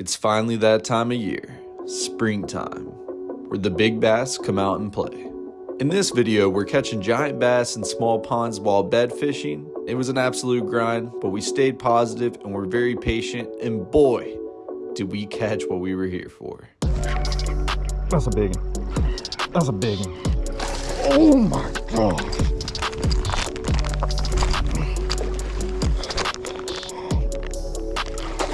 It's finally that time of year, springtime, where the big bass come out and play. In this video, we're catching giant bass in small ponds while bed fishing. It was an absolute grind, but we stayed positive and were very patient, and boy, did we catch what we were here for. That's a big one. That's a big one. Oh my god.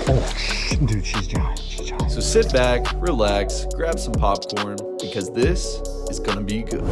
Oh, sh- dude, she's giant. She's giant. So sit back, relax, grab some popcorn, because this is gonna be good.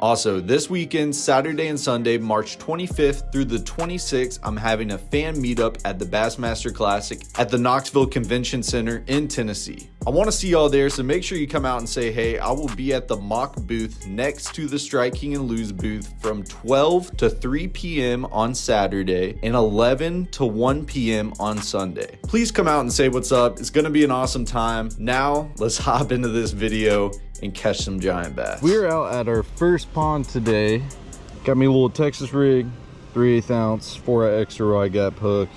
Also, this weekend, Saturday and Sunday, March 25th through the 26th, I'm having a fan meetup at the Bassmaster Classic at the Knoxville Convention Center in Tennessee. I want to see y'all there, so make sure you come out and say hey. I will be at the mock booth next to the Strike King and Lew's booth from 12 to 3 p.m. on Saturday and 11 to 1 p.m. on Sunday. Please come out and say what's up. It's going to be an awesome time. Now, let's hop into this video and catch some giant bass. We're out at our first pond today. Got me a little Texas rig, 3 8 ounce, 4 extra rod gap hook.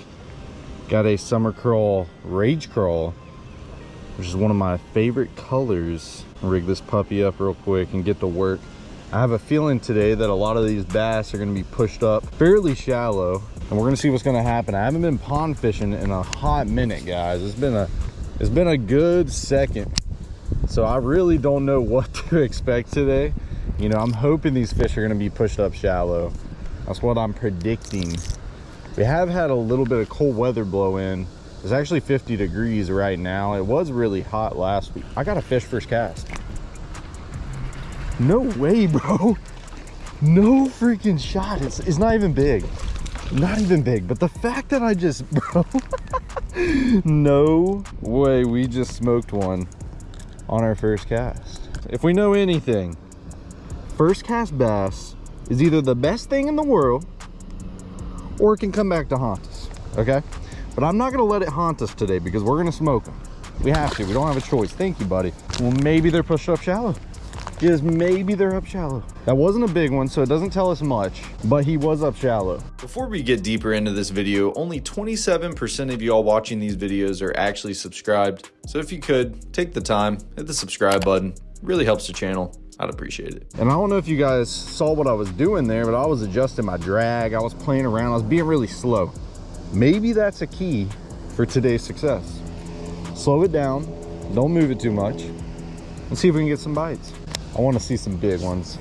Got a summer crawl, rage crawl, which is one of my favorite colors. Rig this puppy up real quick and get to work. I have a feeling today that a lot of these bass are gonna be pushed up fairly shallow and we're gonna see what's gonna happen. I haven't been pond fishing in a hot minute, guys. It's been a, it's been a good second so I really don't know what to expect today. You know, I'm hoping these fish are gonna be pushed up shallow. That's what I'm predicting. We have had a little bit of cold weather blow in. It's actually 50 degrees right now. It was really hot last week. I got a fish first cast. No way, bro. No freaking shot. It's, it's not even big. Not even big. But the fact that I just, bro. no way we just smoked one on our first cast. If we know anything, first cast bass is either the best thing in the world or it can come back to haunt us, okay? But I'm not gonna let it haunt us today because we're gonna smoke them. We have to, we don't have a choice. Thank you, buddy. Well, maybe they're pushed up shallow. Yes, maybe they're up shallow. That wasn't a big one, so it doesn't tell us much, but he was up shallow. Before we get deeper into this video, only 27% of y'all watching these videos are actually subscribed. So if you could, take the time, hit the subscribe button. It really helps the channel. I'd appreciate it. And I don't know if you guys saw what I was doing there, but I was adjusting my drag. I was playing around. I was being really slow. Maybe that's a key for today's success. Slow it down. Don't move it too much. And see if we can get some bites. I want to see some big ones.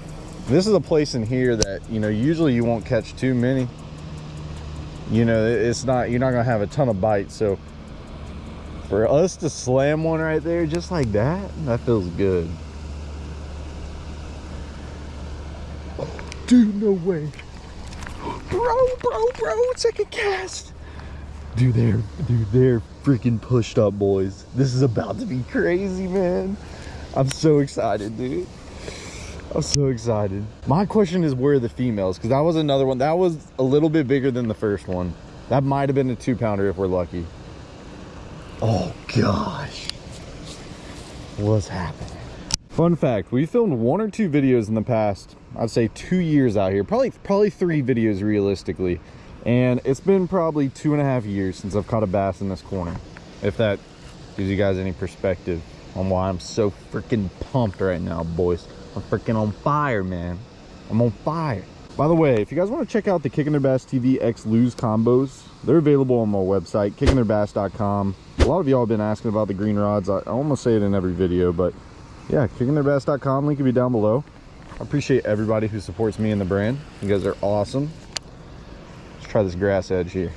This is a place in here that, you know, usually you won't catch too many. You know, it's not, you're not to have a ton of bites. So for us to slam one right there just like that, that feels good. Dude, no way. Bro, bro, bro, second cast. Dude, they're, dude, they're freaking pushed up, boys. This is about to be crazy, man. I'm so excited, dude. I'm so excited. My question is where are the females? Because that was another one. That was a little bit bigger than the first one. That might have been a two pounder if we're lucky. Oh gosh. What's happening? Fun fact, we filmed one or two videos in the past, I'd say two years out here. Probably probably three videos realistically. And it's been probably two and a half years since I've caught a bass in this corner. If that gives you guys any perspective on why I'm so freaking pumped right now, boys. I'm freaking on fire, man. I'm on fire. By the way, if you guys want to check out the Kicking Their Bass TV X Lew's combos, they're available on my website, kickingtheirbass.com. A lot of y'all have been asking about the green rods. I, almost say it in every video, but yeah, kickingtheirbass.com. Link will be down below. I appreciate everybody who supports me and the brand. You guys are awesome. Try this grass edge here.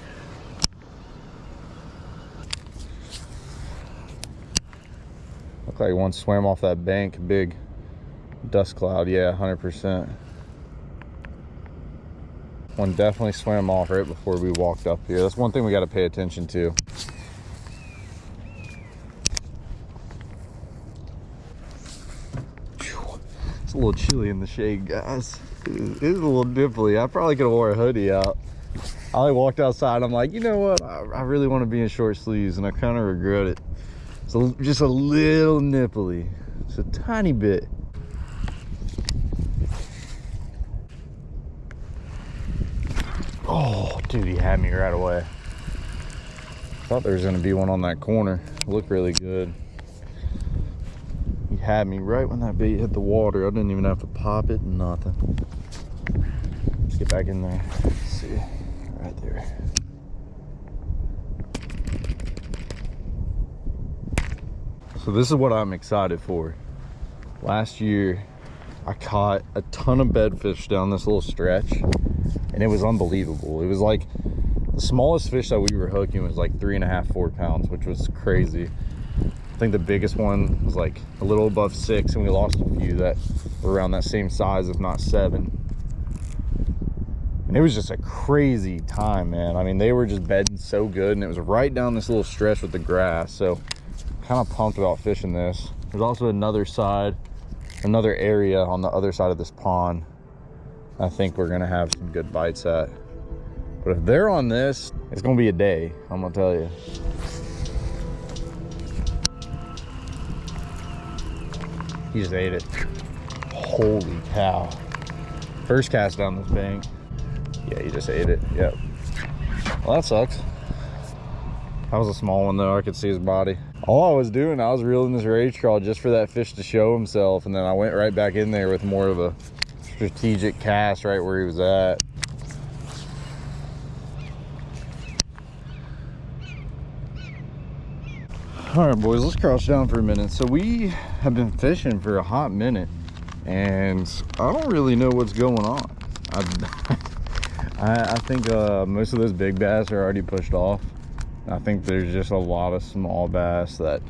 Look like one swam off that bank, big dust cloud. Yeah, 100%. One definitely swam off right before we walked up here. That's one thing we got to pay attention to. It's a little chilly in the shade, guys. It is a little nipply. I probably could have wore a hoodie out. I walked outside. I'm like, you know what? I, I really want to be in short sleeves, and I kind of regret it. So just a little nipply, just a tiny bit. Oh, dude, he had me right away. Thought there was gonna be one on that corner. Looked really good. He had me right when that bait hit the water. I didn't even have to pop it, nothing. Let's get back in there. Let's see, right there. So this is what I'm excited for. Last year, I caught a ton of bedfish down this little stretch and it was unbelievable. It was like the smallest fish that we were hooking was like three and a half, four pounds, which was crazy. I think the biggest one was like a little above six and we lost a few that were around that same size, if not seven. And it was just a crazy time, man. I mean, they were just bedding so good and it was right down this little stretch with the grass. So kind of pumped about fishing this. There's also another side, another area on the other side of this pond. I think we're gonna have some good bites at. But if they're on this, it's gonna be a day, I'm gonna tell you. He just ate it. Holy cow. First cast down this bank. Yeah, he just ate it, yep. Well, that sucks. That was a small one though, I could see his body. All I was doing, I was reeling this rage crawl just for that fish to show himself. And then I went right back in there with more of a strategic cast right where he was at. All right, boys, let's crouch down for a minute. So we have been fishing for a hot minute and I don't really know what's going on. I, I, I think uh, most of those big bass are already pushed off. I think there's just a lot of small bass that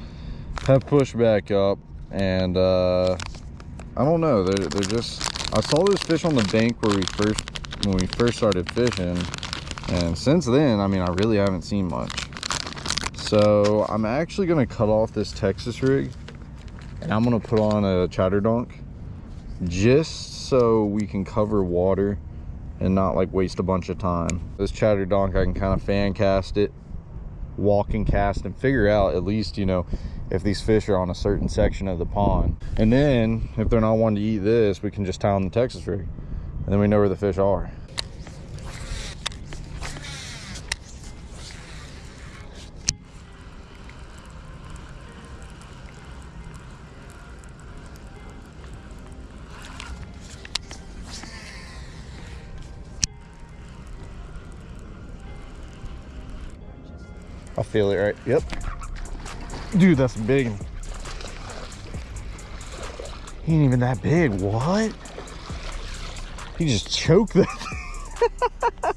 have pushed back up and uh, I don't know, they're, they're just, I saw this fish on the bank where we first, when we first started fishing and since then, I mean, I really haven't seen much. So I'm actually gonna cut off this Texas rig and I'm gonna put on a chatter donk just so we can cover water and not like waste a bunch of time. This chatter donk, I can kind of fan cast it walking cast and figure out at least you know if these fish are on a certain section of the pond and then if they're not wanting to eat this we can just tie on the texas rig and then we know where the fish are feel it right. Yep. Dude, that's big. He ain't even that big. What? He just choked that.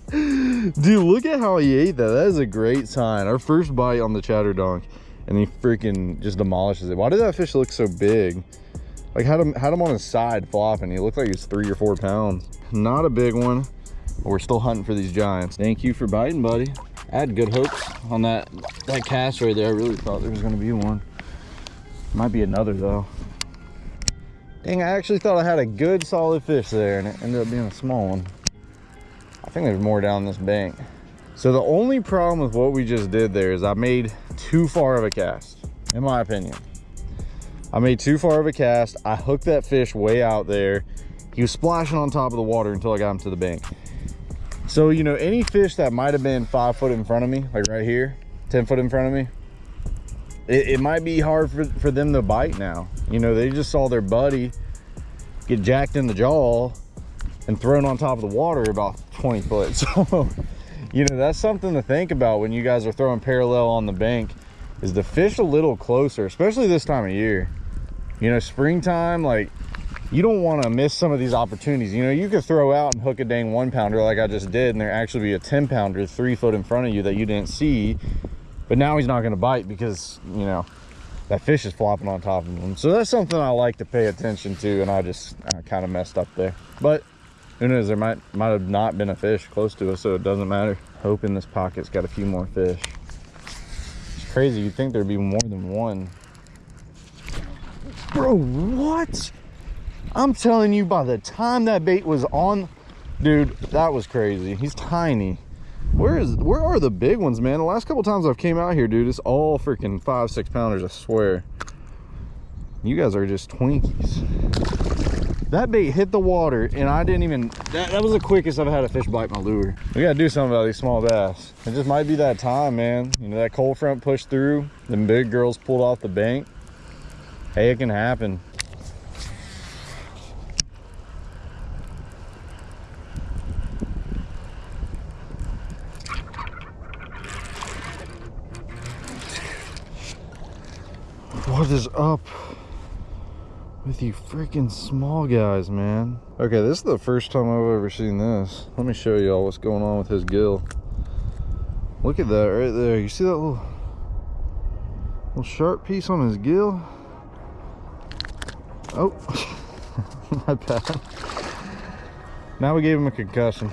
Dude, look at how he ate that. That is a great sign. Our first bite on the chatter donk, and he freaking just demolishes it. Why did that fish look so big? Like had him had him on his side flopping. He looked like he was three or four pounds. Not a big one. But We're still hunting for these giants. Thank you for biting, buddy. I had good hopes on that that cast right there. I really thought there was gonna be one. Might be another though. Dang, I actually thought I had a good solid fish there and it ended up being a small one. I think there's more down this bank. So the only problem with what we just did there is I made too far of a cast, in my opinion. I made too far of a cast. I hooked that fish way out there. He was splashing on top of the water until I got him to the bank. So, you know, any fish that might have been five foot in front of me, like right here, 10 foot in front of me, it, it might be hard for, for them to bite now. You know, they just saw their buddy get jacked in the jaw and thrown on top of the water about 20 foot. So, you know, that's something to think about when you guys are throwing parallel on the bank is the fish a little closer, especially this time of year. You know, springtime, like you don't want to miss some of these opportunities. You know, you could throw out and hook a dang one pounder like I just did, and there actually be a 10 pounder three foot in front of you that you didn't see. But now he's not going to bite because, you know, that fish is flopping on top of him. So that's something I like to pay attention to, and I just uh, I kind of messed up there. But who knows, there might might have not been a fish close to us, so it doesn't matter. Hoping this pocket's got a few more fish. It's crazy, you'd think there'd be more than one. Bro, what? I'm telling you, by the time that bait was on, dude, that was crazy. He's tiny. Where is where are the big ones, man? The last couple times I've came out here, dude, it's all freaking five, six pounders, I swear. You guys are just Twinkies. That bait hit the water and I didn't even, that, that was the quickest I've had a fish bite my lure. We gotta do something about these small bass. It just might be that time, man. You know, that cold front pushed through, the big girls pulled off the bank. Hey, it can happen. What is up with you freaking small guys, man? Okay, this is the first time I've ever seen this. Let me show y'all what's going on with his gill. Look at that right there. You see that little, little sharp piece on his gill? Oh, my bad. Now we gave him a concussion.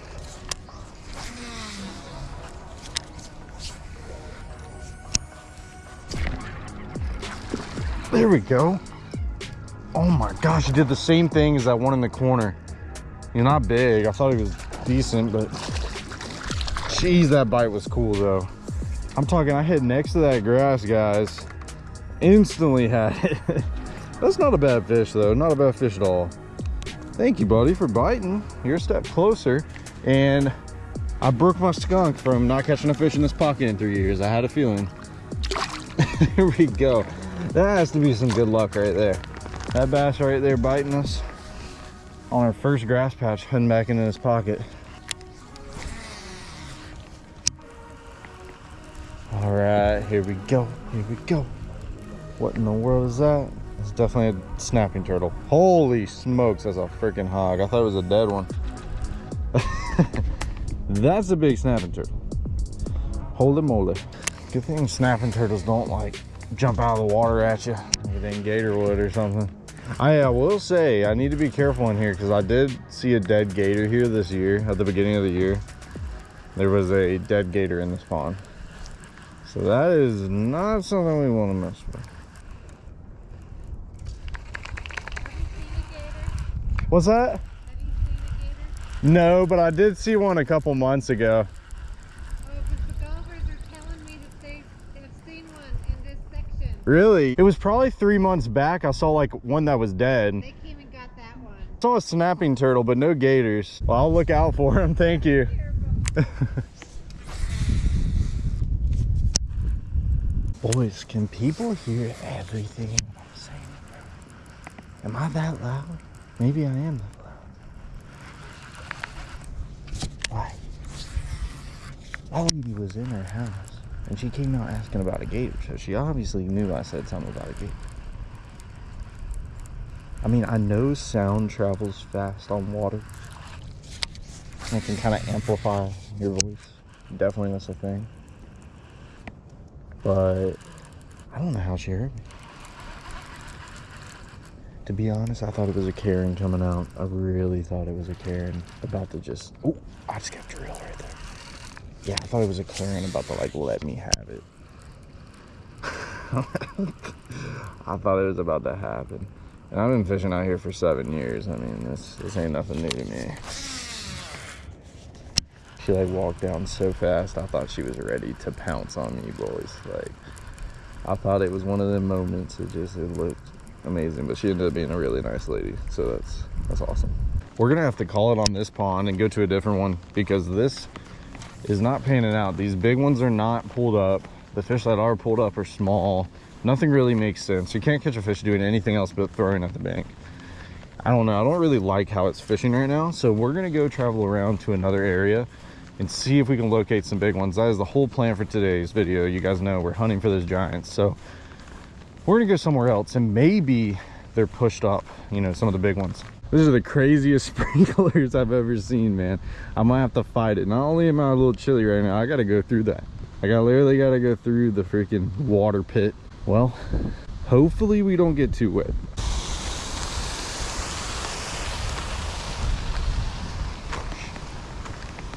There we go. Oh my gosh, he did the same thing as that one in the corner. You're not big. I thought he was decent, but jeez, that bite was cool though. I'm talking, I hit next to that grass, guys. Instantly had it. That's not a bad fish though. Not a bad fish at all. Thank you, buddy, for biting. You're a step closer. And I broke my skunk from not catching a fish in this pocket in three years. I had a feeling. Here we go. That has to be some good luck right there. That bass right there biting us on our first grass patch, heading back into his pocket. All right, here we go, here we go. What in the world is that? It's definitely a snapping turtle. Holy smokes, that's a freaking hog. I thought it was a dead one. that's a big snapping turtle. Holy moly. Good thing snapping turtles don't like jump out of the water at you in gator would or something. I uh, will say I need to be careful in here because I did see a dead gator here this year at the beginning of the year. There was a dead gator in this pond. So that is not something we want to mess with. What's that? No, but I did see one a couple months ago. Really? It was probably three months back. I saw like one that was dead. They came and got that one. I saw a snapping turtle, but no gators. Well, I'll look out for him. Thank you. Boys, can people hear everything I'm saying? Am I that loud? Maybe I am that loud. Why? That lady was in her house. And she came out asking about a gator, so she obviously knew I said something about a gator. I mean, I know sound travels fast on water. And it can kind of amplify your voice. Definitely that's a thing. But I don't know how she heard me. To be honest, I thought it was a Karen coming out. I really thought it was a Karen about to just... Oh, I just got drilled right there. Yeah, I thought it was a Karen about to like let me have it. I thought it was about to happen. And I've been fishing out here for seven years. I mean, this this ain't nothing new to me. She like walked down so fast, I thought she was ready to pounce on me, boys. Like, I thought it was one of the moments. It just it looked amazing, but she ended up being a really nice lady. So that's that's awesome. We're gonna have to call it on this pond and go to a different one because this is not panning out. These big ones are not pulled up. The fish that are pulled up are small. Nothing really makes sense. You can't catch a fish doing anything else but throwing at the bank. I don't know. I don't really like how it's fishing right now. So we're going to go travel around to another area and see if we can locate some big ones. That is the whole plan for today's video. You guys know we're hunting for those giants. So we're going to go somewhere else and maybe they're pushed up, you know, some of the big ones. These are the craziest sprinklers I've ever seen, man. I might have to fight it. Not only am I a little chilly right now, I gotta go through that. I got literally gotta go through the freaking water pit. Well, hopefully we don't get too wet.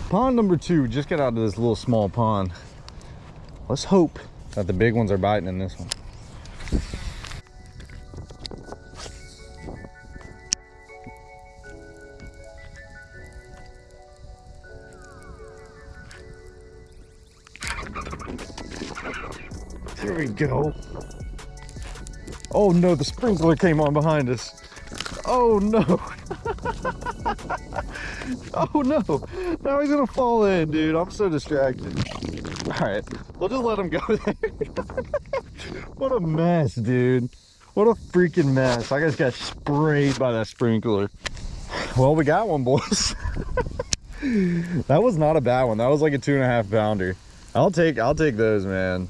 Pond number two, just got out of this little small pond. Let's hope that the big ones are biting in this one. There we go. Oh no, the sprinkler came on behind us. Oh no. oh no. Now he's gonna fall in, dude. I'm so distracted. All right, we'll just let him go there. what a mess, dude. What a freaking mess. I just got sprayed by that sprinkler. Well, we got one, boys. that was not a bad one. That was like a two and a half pounder. I'll take I'll take those, man.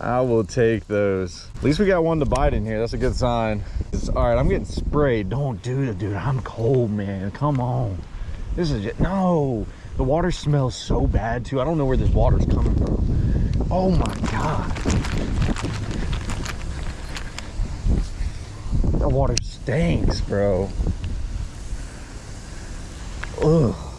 I will take those. At least we got one to bite in here. That's a good sign. It's, all right, I'm getting sprayed. Don't do it, dude. I'm cold, man. Come on. This is just, no. The water smells so bad too. I don't know where this water's coming from. Oh my God. That water stinks, bro. Ugh.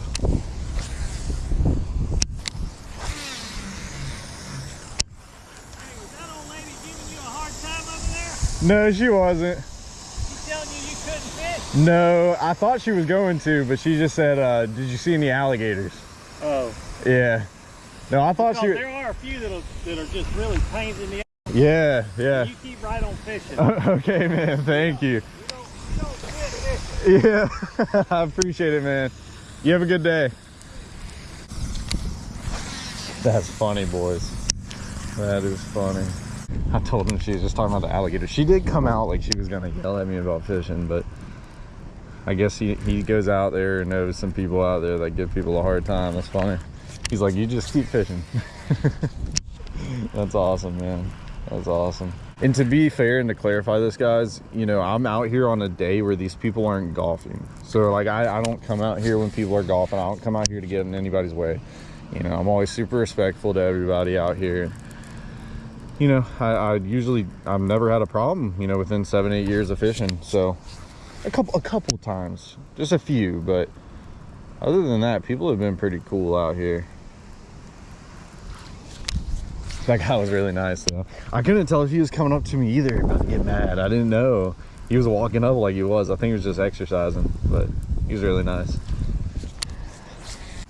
No, she wasn't. She's telling you you couldn't fish? No, I thought she was going to, but she just said, uh, did you see any alligators? Oh. Yeah. No, I thought Because she there are a few that'll, that are just really pains in the Yeah, yeah. You keep right on fishing. okay, man. Thank you. You don't, you don't fishing. Yeah. I appreciate it, man. You have a good day. That's funny, boys. That is funny. I told him she was just talking about the alligator. She did come out like she was gonna yell at me about fishing, but I guess he, he goes out there and knows some people out there that give people a hard time. That's funny. He's like, you just keep fishing. That's awesome, man. That's awesome. And to be fair and to clarify this, guys, you know, I'm out here on a day where these people aren't golfing. So, like, I, I don't come out here when people are golfing. I don't come out here to get in anybody's way. You know, I'm always super respectful to everybody out here. You know, I, I usually, I've never had a problem, you know, within seven, eight years of fishing. So, a couple, a couple times, just a few, but other than that, people have been pretty cool out here. That guy was really nice though. I couldn't tell if he was coming up to me either about to get mad. I didn't know. He was walking up like he was. I think he was just exercising, but he was really nice.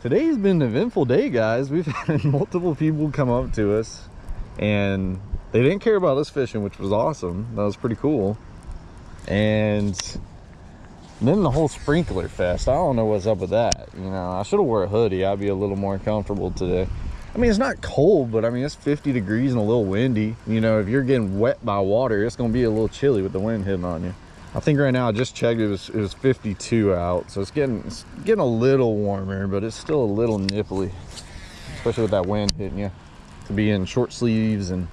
Today's been an eventful day, guys. We've had multiple people come up to us and they didn't care about us fishing, which was awesome. That was pretty cool. And then the whole sprinkler fest. I don't know what's up with that. You know, I should have wore a hoodie. I'd be a little more comfortable today. I mean, it's not cold, but I mean, it's 50 degrees and a little windy. You know, if you're getting wet by water, it's to be a little chilly with the wind hitting on you. I think right now I just checked it was it was 52 out, so it's getting it's getting a little warmer, but it's still a little nipply, especially with that wind hitting you. To be in short sleeves and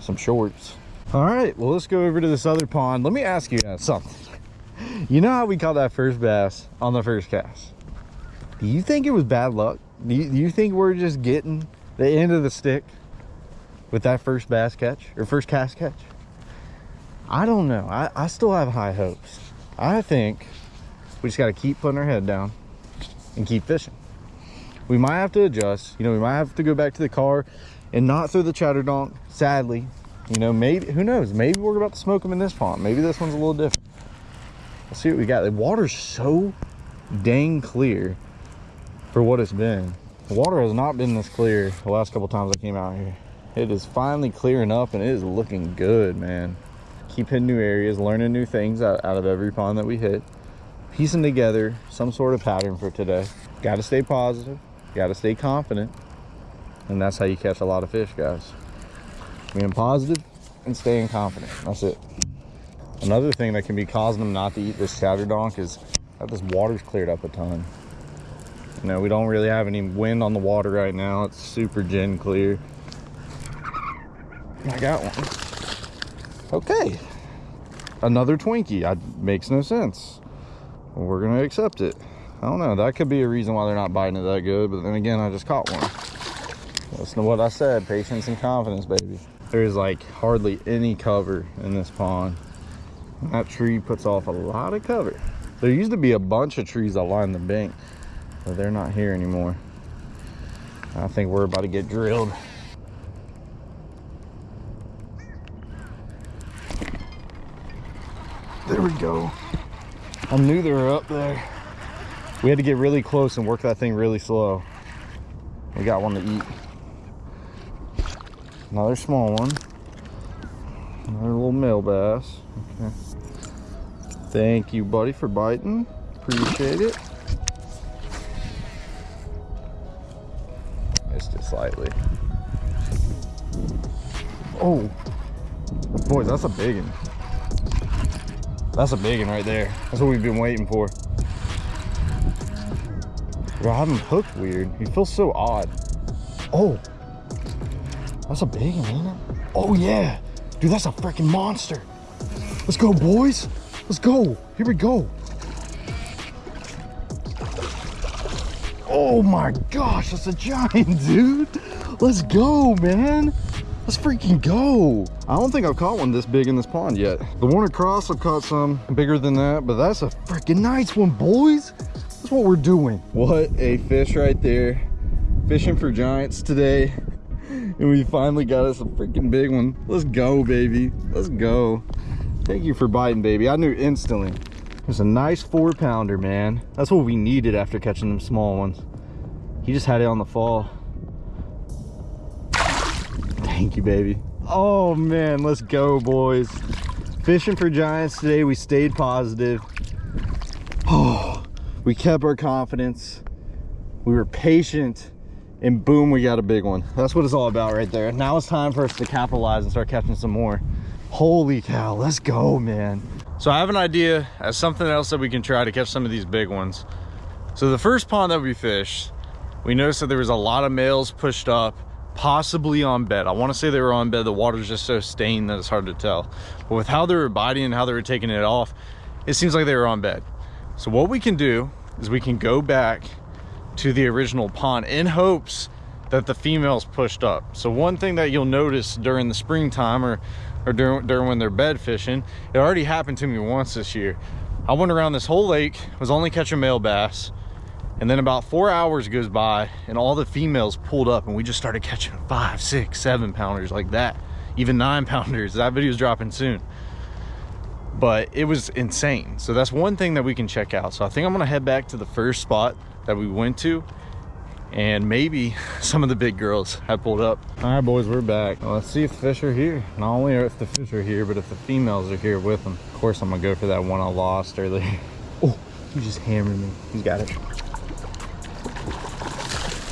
some shorts. All right, well let's go over to this other pond. Let me ask you guys something. You know how we caught that first bass on the first cast? Do you think it was bad luck? Do you, do you think we're just getting the end of the stick with that first bass catch or first cast catch? I don't know. I, I still have high hopes. I think we just got to keep putting our head down and keep fishing. We might have to adjust. You know, we might have to go back to the car and not throw the chatter donk, sadly. You know, maybe, who knows? Maybe we're about to smoke them in this pond. Maybe this one's a little different. Let's see what we got. The water's so dang clear for what it's been. The water has not been this clear the last couple times I came out here. It is finally clearing up and it is looking good, man. Keep hitting new areas, learning new things out, out of every pond that we hit. Piecing together some sort of pattern for today. Got to stay positive. Got to stay confident. And that's how you catch a lot of fish, guys. Being positive and staying confident. That's it. Another thing that can be causing them not to eat this chatter donk is that this water's cleared up a ton. You know, we don't really have any wind on the water right now. It's super gin clear. I got one. Okay. Another Twinkie. I, makes no sense. We're going to accept it. I don't know. That could be a reason why they're not biting it that good. But then again, I just caught one. Listen to what I said. Patience and confidence, baby. There's like hardly any cover in this pond. That tree puts off a lot of cover. There used to be a bunch of trees line the bank, but they're not here anymore. I think we're about to get drilled. There we go. I knew they were up there. We had to get really close and work that thing really slow. We got one to eat. Another small one. Another little male bass. Okay. Thank you, buddy, for biting. Appreciate it. Missed it slightly. Oh, boys, that's a big one. That's a big one right there. That's what we've been waiting for. Bro, I have him hooked weird. He feels so odd. Oh, that's a big one, ain't it? Oh yeah, dude, that's a freaking monster. Let's go, boys. Let's go. Here we go. Oh my gosh, that's a giant, dude. Let's go, man. Let's freaking go. I don't think I've caught one this big in this pond yet. The one across, I've caught some bigger than that, but that's a freaking nice one, boys. What we're doing. What a fish right there. Fishing for giants today. And we finally got us a freaking big one. Let's go, baby. Let's go. Thank you for biting, baby. I knew instantly. It's a nice four pounder, man. That's what we needed after catching them small ones. He just had it on the fall. Thank you, baby. Oh man, let's go, boys. Fishing for giants today. We stayed positive. We kept our confidence. We were patient and boom, we got a big one. That's what it's all about right there. Now it's time for us to capitalize and start catching some more. Holy cow, let's go, man. So I have an idea as something else that we can try to catch some of these big ones. So the first pond that we fished, we noticed that there was a lot of males pushed up, possibly on bed. I want to say they were on bed. The water's just so stained that it's hard to tell. But with how they were biting and how they were taking it off, it seems like they were on bed. So what we can do is we can go back to the original pond in hopes that the females pushed up. So one thing that you'll notice during the springtime or, or during, during when they're bed fishing, it already happened to me once this year. I went around this whole lake, was only catching male bass, and then about four hours goes by and all the females pulled up and we just started catching five, six, seven pounders like that. Even nine pounders, that video's dropping soon. But it was insane. So that's one thing that we can check out. So I think I'm gonna head back to the first spot that we went to and maybe some of the big girls have pulled up. All right boys we're back. Well, let's see if the fish are here. Not only if the fish are here but if the females are here with them. Of course i'm gonna go for that one i lost earlier. Oh he just hammered me. He's got it.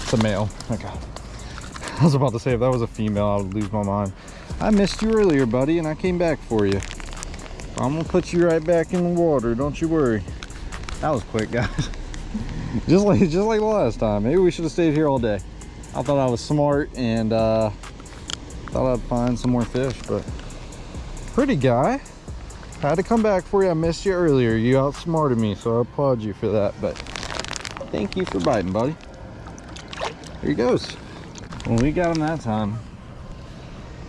It's a male. Okay. I was about to say if that was a female i would lose my mind. I missed you earlier buddy and i came back for you i'm gonna put you right back in the water don't you worry. That was quick guys. Just like just like last time. Maybe we should have stayed here all day. I thought i was smart and uh thought i'd find some more fish but pretty guy. I had to come back for you. I missed you earlier. You outsmarted me so i applaud you for that but thank you for biting buddy. Here he goes. Well we got him that time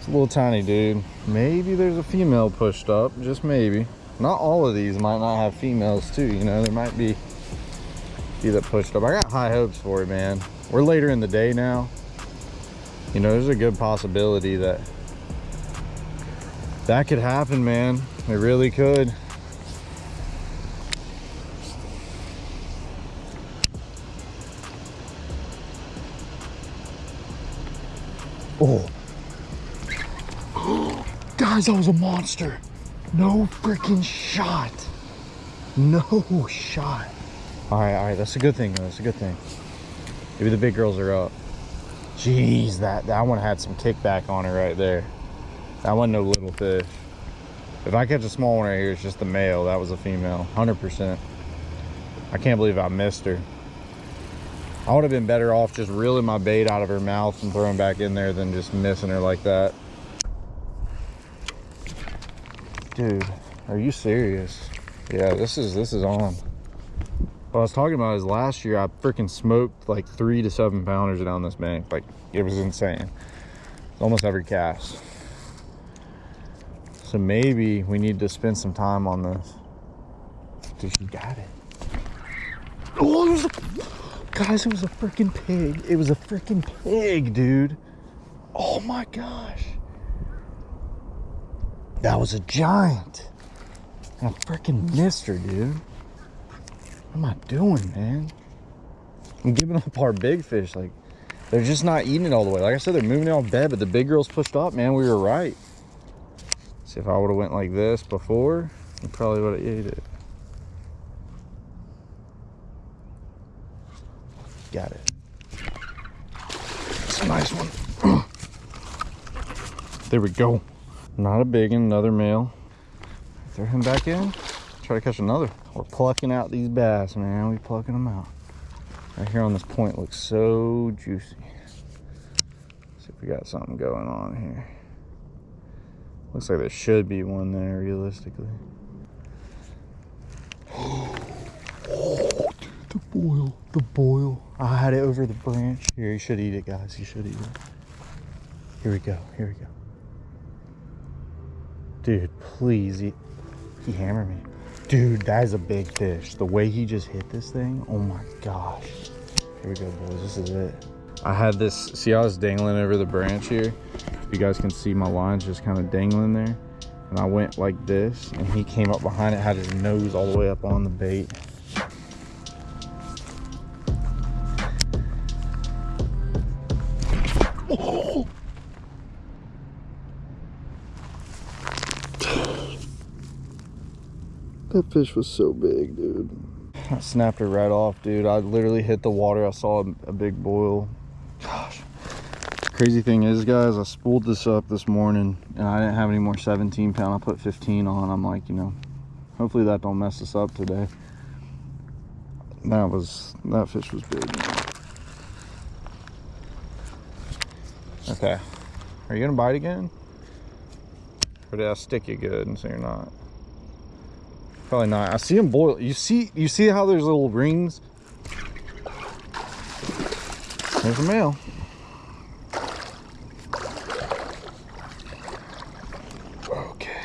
it's a little tiny dude maybe there's a female pushed up just maybe not all of these might not have females too you know there might be few that pushed up. I got high hopes for it, man. We're later in the day now. You know, there's a good possibility that that could happen, man. It really could. That was a monster. No freaking shot. No shot. All right, all right, that's a good thing. That's a good thing. Maybe the big girls are up. Jeez, that, that one had some kickback on it right there. That wasn't no little fish. If I catch a small one right here, it's just the male. That was a female, 100%. I can't believe I missed her. I would have been better off just reeling my bait out of her mouth and throwing back in there than just missing her like that. Dude, are you serious? Yeah, this is this is on. What I was talking about is last year I freaking smoked like three to seven pounders down this bank. Like it was insane. Almost every cast. So maybe we need to spend some time on this. Dude, you got it. Oh, it was a, guys, it was a freaking pig. It was a freaking pig, dude. Oh my gosh. That was a giant. I freaking missed her, dude. What am I doing, man? I'm giving up our big fish. Like, they're just not eating it all the way. Like I said, they're moving it off bed, but the big girls pushed up, man. We were right. See, if I would have went like this before, we probably would have ate it. Got it. It's a nice one. there we go. Not a big one, another male. Throw him back in. Try to catch another. We're plucking out these bass, man. We plucking them out. Right here on this point looks so juicy. See if we got something going on here. Looks like there should be one there, realistically. Oh, dude, the boil, the boil. I had it over the branch. Here, you should eat it, guys. You should eat it. Here we go. Here we go. Dude, please eat. He hammered me. Dude, that is a big fish. The way he just hit this thing, oh my gosh. Here we go, boys. This is it. I had this, see I was dangling over the branch here? You guys can see my lines just kind of dangling there. And I went like this, and he came up behind it, had his nose all the way up on the bait. That fish was so big, dude. I snapped her right off, dude. I literally hit the water. I saw a, a big boil. Gosh. Crazy thing is, guys, I spooled this up this morning and I didn't have any more 17 pound. I put 15 on. I'm like, you know, hopefully that don't mess us up today. That was, that fish was big. Okay. Are you gonna bite again? Or did I stick you good and so you're not? Probably not. I see them boil. You see, you see how there's little rings? There's a male. Okay.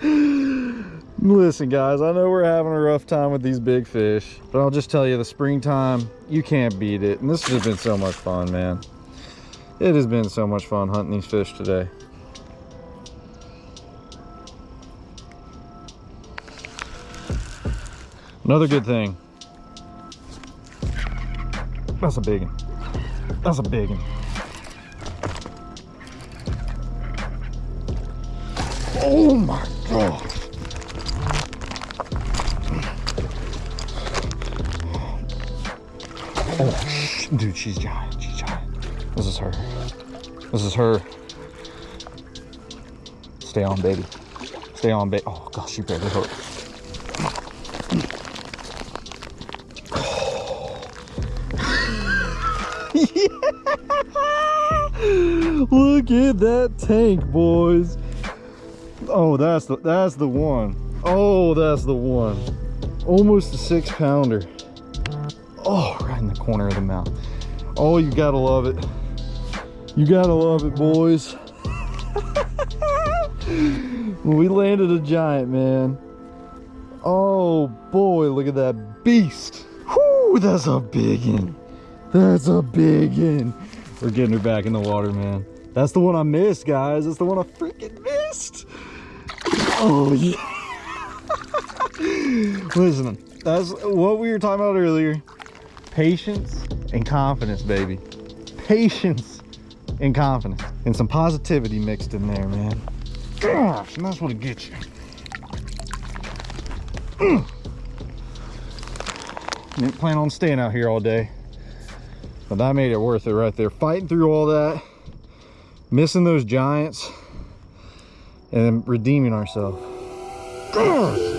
Listen, guys, I know we're having a rough time with these big fish, but I'll just tell you the springtime, you can't beat it. And this has been so much fun, man. It has been so much fun hunting these fish today. Another good thing. That's a big one. That's a big one. Oh my god. Oh, dude, she's giant. She's giant. This is her. This is her. Stay on, baby. Stay on, baby. Oh gosh, she barely hooked. Look at that tank, boys. Oh, that's the that's the one. Oh, that's the one. Almost a six pounder. Oh, right in the corner of the mouth. Oh, you gotta love it. You gotta love it, boys. we landed a giant, man. Oh boy, look at that beast. Whoo, that's a big one. That's a big one. We're getting her back in the water, man. That's the one I missed, guys. That's the one I freaking missed. Oh, yeah. Listen, that's what we were talking about earlier. Patience and confidence, baby. Patience and confidence. And some positivity mixed in there, man. Gosh, and that's what it gets you. Didn't plan on staying out here all day. But that made it worth it right there. Fighting through all that, missing those giants, and redeeming ourselves.